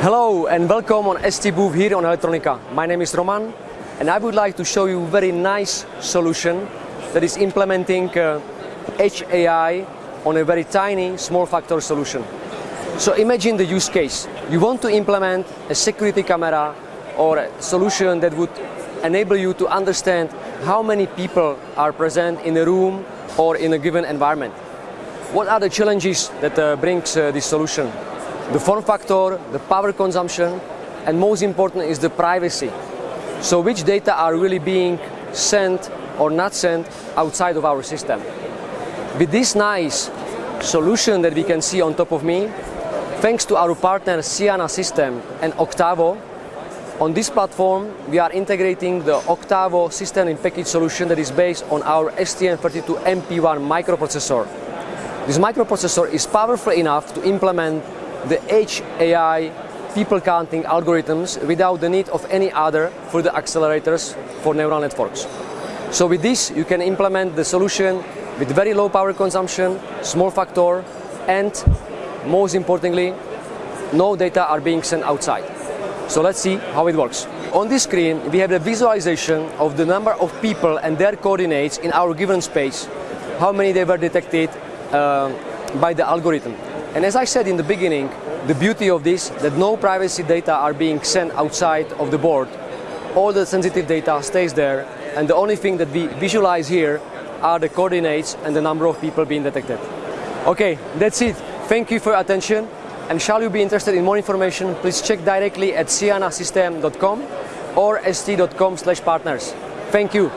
Hello and welcome on ST booth here on Electronica. My name is Roman and I would like to show you a very nice solution that is implementing uh, Edge AI on a very tiny small factor solution. So imagine the use case. You want to implement a security camera or a solution that would enable you to understand how many people are present in a room or in a given environment. What are the challenges that uh, brings uh, this solution? The form factor, the power consumption, and most important is the privacy. So which data are really being sent or not sent outside of our system. With this nice solution that we can see on top of me, thanks to our partner Ciena System and Octavo, on this platform we are integrating the Octavo system in package solution that is based on our STM32MP1 microprocessor. This microprocessor is powerful enough to implement the Edge AI people counting algorithms without the need of any other for the accelerators for neural networks. So with this you can implement the solution with very low power consumption, small factor and most importantly no data are being sent outside. So let's see how it works. On this screen we have the visualization of the number of people and their coordinates in our given space, how many they were detected uh, by the algorithm. And as I said in the beginning, the beauty of this, that no privacy data are being sent outside of the board. All the sensitive data stays there, and the only thing that we visualize here are the coordinates and the number of people being detected. Okay, that's it. Thank you for your attention. And shall you be interested in more information, please check directly at cienasystem.com or st.com slash partners. Thank you.